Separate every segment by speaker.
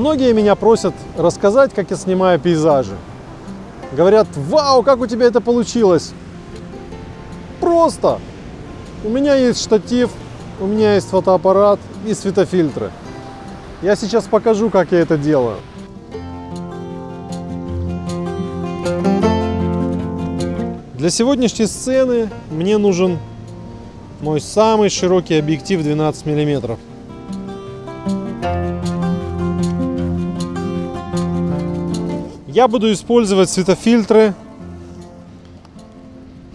Speaker 1: Многие меня просят рассказать, как я снимаю пейзажи. Говорят, вау, как у тебя это получилось? Просто. У меня есть штатив, у меня есть фотоаппарат и светофильтры. Я сейчас покажу, как я это делаю. Для сегодняшней сцены мне нужен мой самый широкий объектив 12 миллиметров. Я буду использовать светофильтры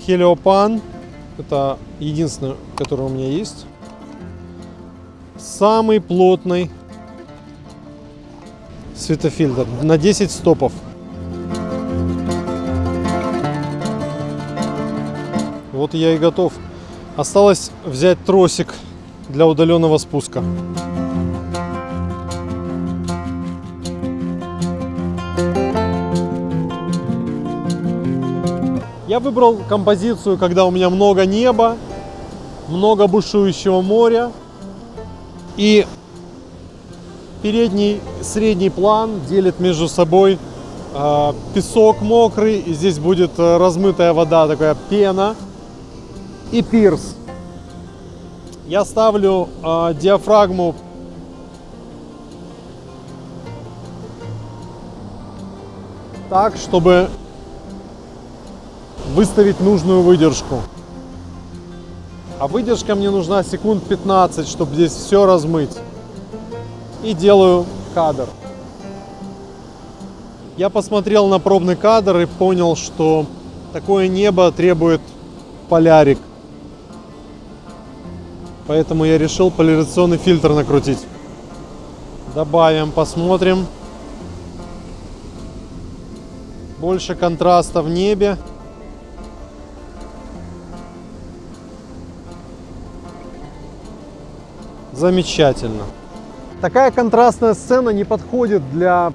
Speaker 1: Heliopan. Это единственный, который у меня есть. Самый плотный светофильтр на 10 стопов. Вот я и готов. Осталось взять тросик для удаленного спуска. Я выбрал композицию, когда у меня много неба, много бушующего моря. И передний, средний план делит между собой э, песок мокрый, и здесь будет э, размытая вода, такая пена, и пирс. Я ставлю э, диафрагму так, чтобы выставить нужную выдержку. А выдержка мне нужна секунд 15, чтобы здесь все размыть. И делаю кадр. Я посмотрел на пробный кадр и понял, что такое небо требует полярик. Поэтому я решил поляризационный фильтр накрутить. Добавим, посмотрим. Больше контраста в небе. Замечательно. Такая контрастная сцена не подходит для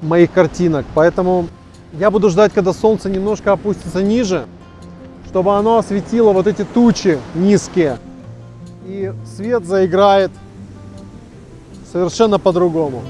Speaker 1: моих картинок, поэтому я буду ждать, когда солнце немножко опустится ниже, чтобы оно осветило вот эти тучи низкие. И свет заиграет совершенно по-другому.